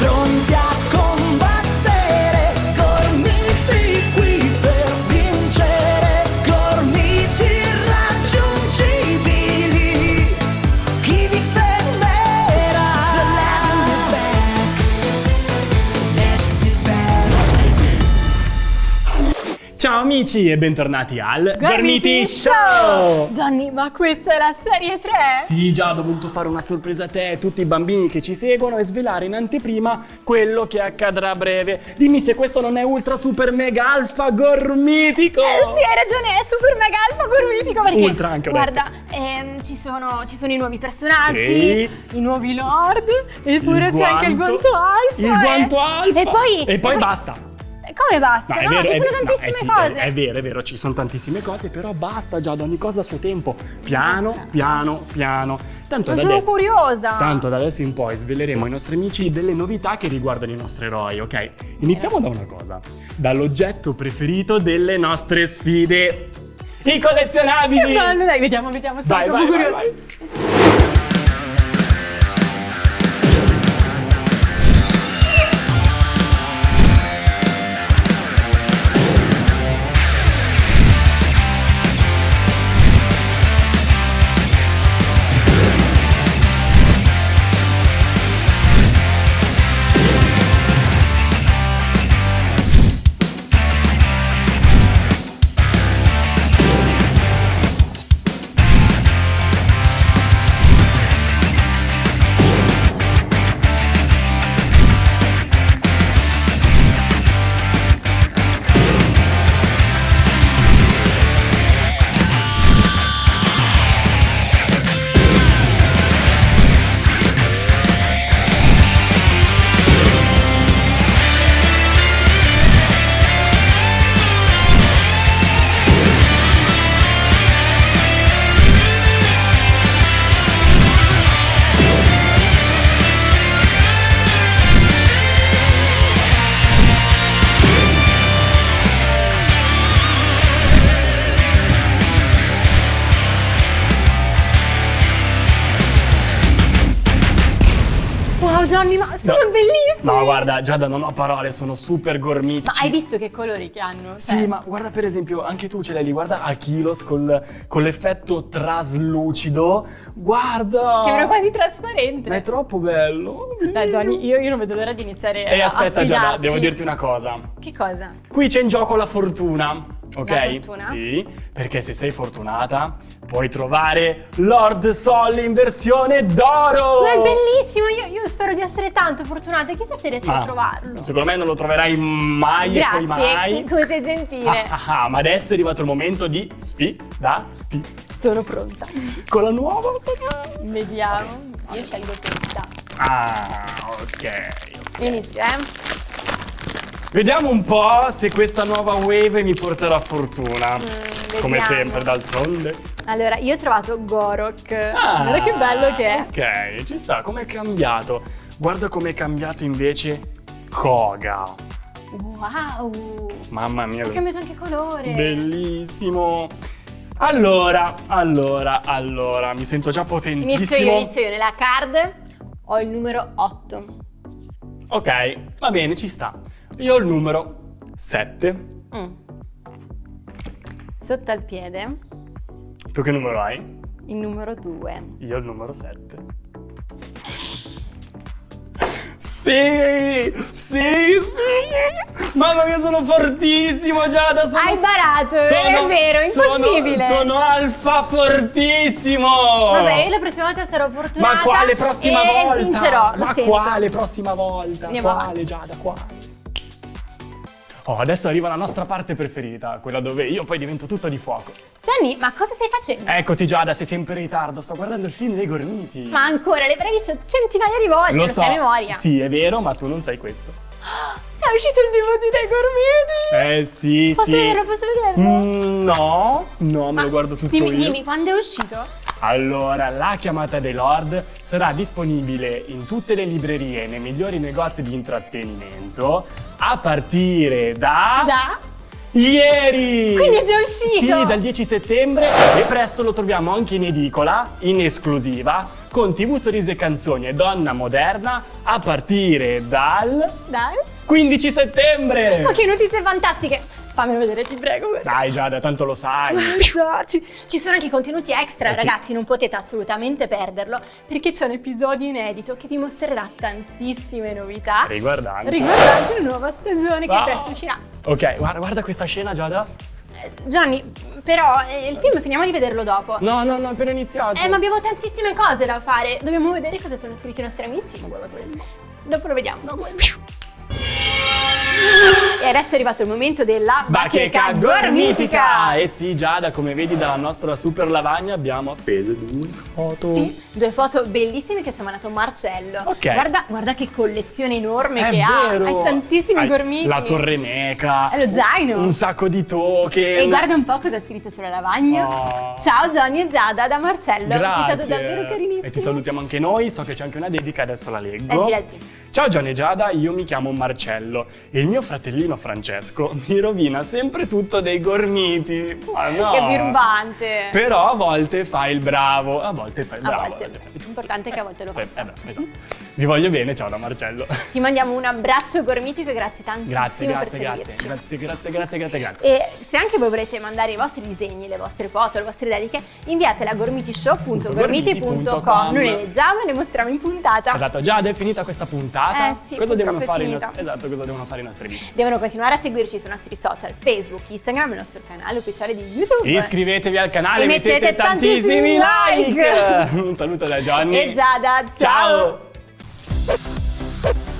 frontiera amici e bentornati al Gormiti Show! Johnny, ma questa è la serie 3? Sì, già ho dovuto fare una sorpresa a te e a tutti i bambini che ci seguono e svelare in anteprima quello che accadrà a breve. Dimmi se questo non è ultra super mega alfa gormitico! Eh, sì, hai ragione, è super mega alfa gormitico perché Ultra anche, Guarda, ehm, ci, sono, ci sono i nuovi personaggi, Sì. i nuovi lord, eppure c'è anche il guanto- alfa. Il eh. guanto alfa! E poi, E poi basta! Come basta? No, è No, vero, ci è sono no, tantissime eh sì, cose. È, è vero, è vero, ci sono tantissime cose, però basta già, ad ogni cosa a suo tempo. Piano, piano, piano. Tanto Ma sono adesso- curiosa. Tanto da adesso in poi sveleremo ai nostri amici delle novità che riguardano i nostri eroi, ok? Iniziamo da una cosa, dall'oggetto preferito delle nostre sfide. I collezionabili! Che bello, dai, vediamo, vediamo. Sono Vai, vai, vai, vai. Wow, Johnny, ma sono No. bellissimi. No, guarda, Giada, non ho parole, sono super gormitici. Ma hai visto che colori che hanno? Sì, Cioè, ma guarda per esempio, anche tu ce l'hai lì, guarda Achilos col, con l'effetto traslucido. Guarda! Sembra quasi trasparente. Ma è troppo bello. Dai, Johnny, io, io non vedo l'ora di iniziare E a aspetta Giada, devo dirti una cosa. Che cosa? Qui c'è in gioco la fortuna. Ok? Sì, perché se sei fortunata puoi trovare Lord Sol in versione d'oro! Ma è bellissimo, io, io spero di essere tanto fortunata, chissà se riesco Ma a trovarlo. Secondo me non lo troverai mai e poi mai. Grazie, come sei gentile. Ah, ah, ah, ma adesso è arrivato il momento di sfidarti Sono pronta. con la nuova Vediamo. Io scelgo questa. Ah, ok. Inizio, eh. Vediamo un po' se questa nuova wave mi porterà fortuna. Come vediamo. sempre, d'altronde. Allora, io ho trovato Gorok. Ah, Guarda che bello che è. Ok, ci sta. Com'è cambiato? Guarda com'è cambiato invece Koga. Wow. Mamma mia. Ha cambiato anche colore. Bellissimo. Allora, allora, allora, mi sento già potentissimo. Inizio io, inizio io. Nella card ho il numero 8. Ok, va bene, ci sta. Io ho il numero 7. Mm. Sotto al piede Tu che numero hai? il numero 2. Io ho il numero 7. Sì, sì, sì. Mamma mia, sono fortissimo Giada. Sono, Hai barato, è vero, sono- impossibile. Sono, alfa fortissimo. Vabbè, io la prossima volta sarò fortunata. Ma quale prossima e volta? vincerò, Ma sento. quale prossima volta? Andiamo quale avanti. Giada, quale? Oh, adesso arriva la nostra parte preferita, quella dove io poi divento tutto di fuoco. Gianni, ma cosa stai facendo? Eccoti Giada, sei sempre in ritardo, sto guardando il film dei gormiti. Ma ancora, l'avrai visto centinaia di volte, lo, Lo so, sai a memoria. sì, è vero, ma tu non sai questo. È uscito il DVD dei gormiti. Eh sì, Posso sì. vederlo, posso vederlo? Mm, no, no, me lo guardo tutto dimmi, io. dimmi, quando è uscito? Allora, la chiamata dei Lord sarà disponibile in tutte le librerie e nei migliori negozi di intrattenimento a partire da... Da? Ieri! Quindi è già uscito? Sì, dal 10 settembre e presto lo troviamo anche in edicola, in esclusiva, con TV Sorrisi e Canzoni e Donna Moderna a partire dal Dai. 15 settembre. Ma che notizie fantastiche! Fammelo vedere, ti prego. Dai Giada, tanto lo sai. Guarda, Ci, ci sono anche i contenuti extra, Eh sì. ragazzi, non potete assolutamente perderlo perché c'è un episodio inedito che vi mostrerà tantissime novità Riguardante. riguardanti la nuova stagione che Wow. presto uscirà. Ok, guarda, guarda questa scena Giada. Eh, Gianni, però eh, il film finiamo di vederlo dopo. No, no, no, appena iniziato. Eh, ma abbiamo tantissime cose da fare. Dobbiamo vedere cosa ci hanno scritto i nostri amici. Guarda quello. Dopo lo vediamo. E adesso è arrivato il momento della Bacheca gormitica! Eh sì, Giada, come vedi dalla nostra super lavagna abbiamo appeso due foto. Sì, due foto bellissime che ci ha mandato Marcello. Ok. Guarda, guarda che collezione enorme È che ha. vero. Hai tantissimi Hai gormiti. La torre meca. È lo zaino. Un sacco di token. E guarda un po' cosa ha scritto sulla lavagna. Oh. Ciao Johnny e Giada da Marcello. Grazie. Sei stato davvero carinissimo. E ti salutiamo anche noi. So che c'è anche una dedica, adesso la leggo. Leggi, leggi. Ciao Gianni e Giada, io mi chiamo Marcello e il mio fratellino Francesco mi rovina sempre tutto dei gormiti. Ma no. Che birbante. Però a volte fa il bravo, a volte fa il A bravo. volte. L'importante è che a volte lo Eh, faccia. eh, beh, esatto. Vi voglio bene, ciao da Marcello. Ti mandiamo un abbraccio gormitico e grazie tantissimo Grazie, grazie, grazie, grazie, grazie, grazie, grazie, grazie. E se anche voi volete mandare i vostri disegni, le vostre foto, le vostre dediche, inviatele a gormitishow.gormiti.com. Noi le leggiamo e le mostriamo in puntata. Esatto, già è finita questa puntata. Eh sì, cosa devono fare i nostri Esatto, cosa devono fare i nostri amici? Devono continuare a seguirci sui nostri social, Facebook, Instagram e il nostro canale ufficiale di YouTube. Iscrivetevi al canale, E mettete, mettete tantissimi tantissimi like. Un saluto da Johnny. E Giada, ciao. ciao.